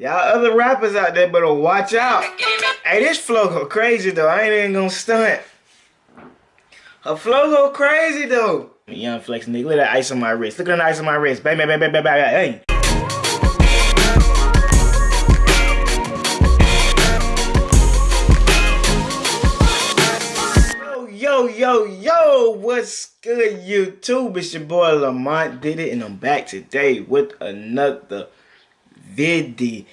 Y'all other rappers out there better watch out. Hey, this flow go crazy though. I ain't even gonna stunt. Her flow go crazy though. Young flex nigga, look at that ice on my wrist. Look at that ice on my wrist. Bang, bang, bang, bang, bang, bang. Hey. Yo, yo, yo, what's good, YouTube? It's your boy Lamont did it, and I'm back today with another video.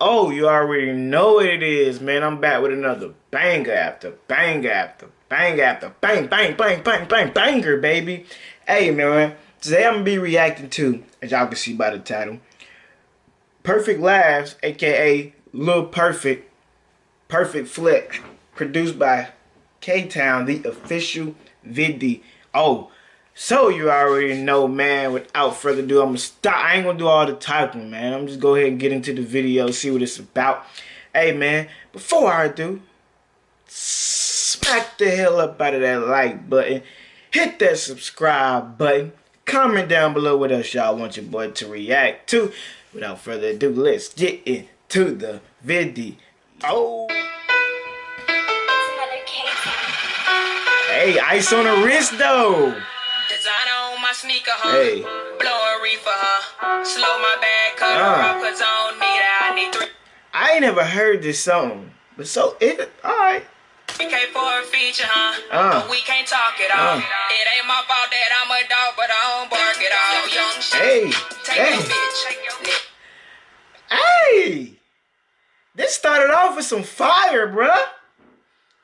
Oh, you already know what it is, man. I'm back with another banger after banger after banger after bang, bang, bang, bang, bang, banger, baby. Hey, man, today I'm gonna be reacting to, as y'all can see by the title, Perfect Laughs, aka Lil Perfect, Perfect Flex, produced by K-Town, the official video. Oh, so you already know, man. Without further ado, I'm gonna stop. I ain't gonna do all the typing, man. I'm just go ahead and get into the video, see what it's about. Hey, man, before I do, smack the hell up out of that like button, hit that subscribe button, comment down below what else y'all want your boy to react to. Without further ado, let's get into the video. Hey, ice on the wrist though. Designer on my sneaker, huh? Hey. Blow a reefer, huh? Slow my bag, cut uh. her off, cause I don't need it. I need three. I ain't never heard this song. But so it alright. We came for a feature, huh? Uh. But we can't talk it all. Uh. It ain't my fault that I'm a dog, but I don't bark it all. Young shit. Hey. Take hey. your bitch. Take your Hey! This started off with some fire, bruh.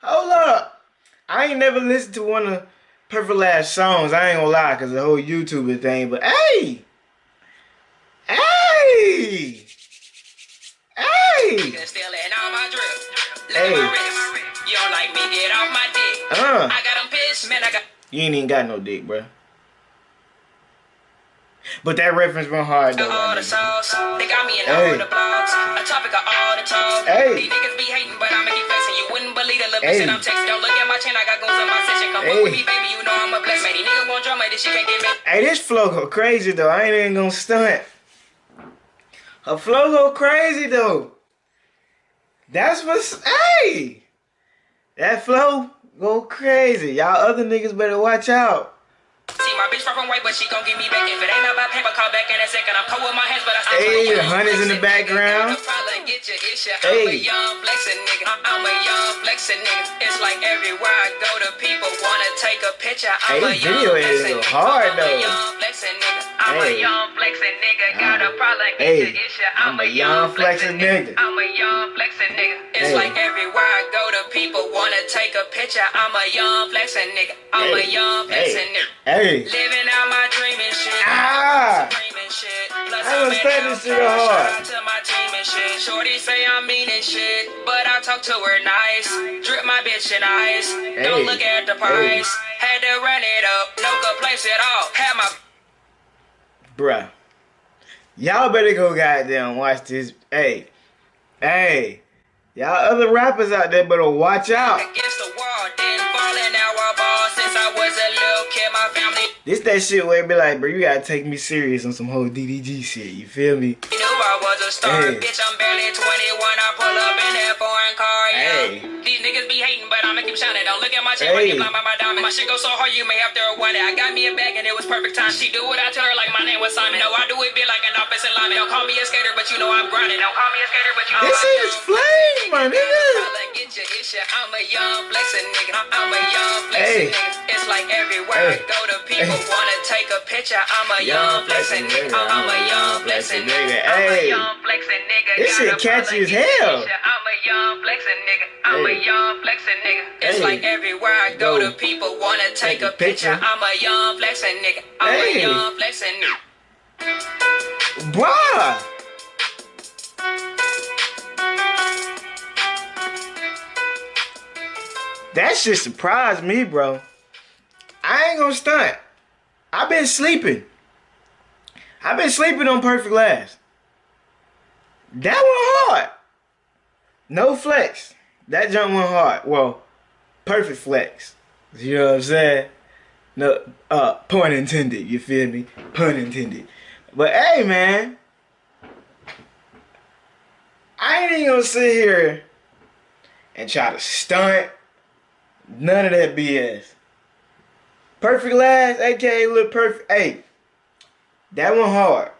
Hold up. I ain't never listened to one of Perfect Laughs songs. I ain't gonna lie, cause the whole YouTuber thing. But hey, hey, hey, hey. You don't like me? Get off my dick. Uh. I got them pissed, man. I got. You ain't even got no dick, bro. But that reference went hard though. All the sauce, they got me in hey. all the blogs. A topic of all the talk. Hey. These niggas be hating, but I'ma keep flexing. You wouldn't believe the little hey. that I'm texting. Don't look at my chain, I got goons in my section. Come hey. with me, baby, you know I'm a blessed man. These niggas want drama, this shit can't get me. Hey, this flow go crazy though. I ain't even gonna stunt. Her flow go crazy though. That's what's hey. That flow go crazy. Y'all other niggas better watch out. See my bitch from white, but she gon' give me back. If it ain't about paper, call back in a second. I'm cold with my hands, but I still Hey, the hunters in the background. Hey. I'm a young flexin' nigga. I'm a young flexin' nigga. It's like everywhere I go, the people wanna take a picture. I'm hey, video is hard though. I'm a young flexin' nigga. I'm a young flexin' nigga. Got a problem, get hey. your issue. I'm, I'm a young flexin' nigga. I'm a young flexin' nigga. It's hey. like everywhere I go, the people wanna take a picture. I'm a young flexing nigga. I'm hey. a young flexing nigga. Hey. Living out my dream and shit. Ah. I understand this shit hard. To my team and shit. Shorty say I'm mean and shit, but I talk to her nice. Drip my bitch in ice. Hey. Don't look at the price. Hey. Had to run it up. No complaints at all. Had my bruh. Y'all better go goddamn watch this. Hey, hey, y'all other rappers out there better watch out. This that shit where it be like, bro, you gotta take me serious on some whole DDG shit. You feel me? You knew I was a star, hey. bitch. I'm barely 21. I pull up in that foreign car. Yeah. Hey. These niggas be hating, but I'ma keep shining. Don't look at my shit, hey. blind by my diamond. My shit go so hard, you may have to rewind it. I got me a bag and it was perfect time. She do what I tell her like my name was Simon. No, I do it big like an offensive lineman. Don't call me a skater, but you know I'm grinding. Don't call me a skater, but you know this I'm is flame, my nigga. I'm a young flexing nigga. I'm a young flexing hey. nigga. It's like everywhere hey. I go, the people hey. wanna take a picture. I'm a young, young flexing nigga. I'm a young flexing nigga. I'm a young flexing nigga. This shit catchy as hell. I'm a young flexing nigga. I'm a young flexing nigga. It's like everywhere I go, the people wanna take a picture. I'm a young flexing nigga. I'm a young flexing nigga. Bruh. That shit surprised me, bro. I ain't gonna stunt. I've been sleeping. I've been sleeping on Perfect Laughs. That one hard. No flex. That jump went hard. Well, perfect flex. You know what I'm saying? No, uh, pun intended. You feel me? Pun intended. But hey, man. I ain't even gonna sit here and try to stunt. None of that BS. Perfect Laughs, aka Lil Perfect. Hey, that one hard.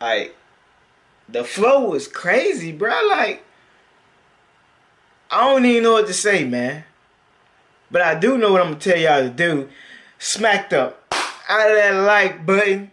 Like, the flow was crazy, bro. Like, I don't even know what to say, man. But I do know what I'm gonna tell y'all to do. Smack the out of that like button.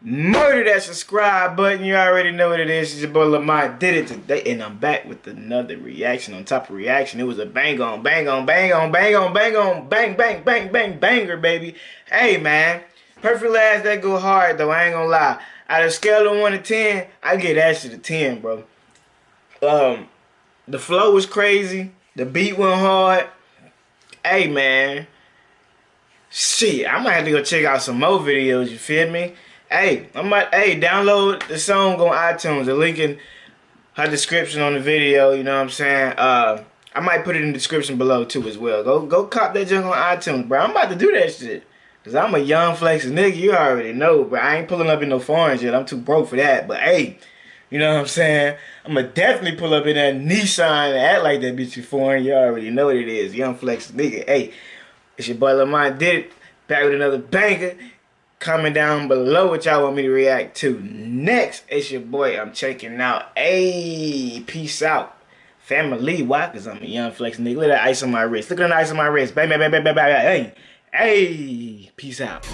Murder that subscribe button. You already know what it is. It's your boy Lamont did it today. And I'm back with another reaction on top of reaction. It was a bang on, bang on, bang on, bang on, bang on, bang, bang, bang, bang, banger, baby. Hey, man. Perfect Laughs, that go hard, though. I ain't gonna lie. Out of scale of 1 to 10, I get that shit a 10, bro. Um, The flow was crazy. The beat went hard. Hey, man. Shit, I might have to go check out some more videos, you feel me? Hey, I might hey download the song on iTunes. The link in her description on the video. You know what I'm saying? Uh, I might put it in the description below too as well. Go go cop that junk on iTunes, bro. I'm about to do that shit. Cause I'm a young flexing nigga. You already know, bro. I ain't pulling up in no foreign yet. I'm too broke for that. But hey, you know what I'm saying? I'm gonna definitely pull up in that Nissan and act like that bitch foreign. You already know what it is. Young flex nigga. Hey, it's your boy Lamont did it. Back with another banger. Comment down below what y'all want me to react to next. It's your boy. I'm checking out. Hey, peace out. Family. Why? Because I'm a young flex nigga. Look at that ice on my wrist. Look at that ice on my wrist. Bang, bang, bang, bang, bang, bang. Hey, hey, peace out.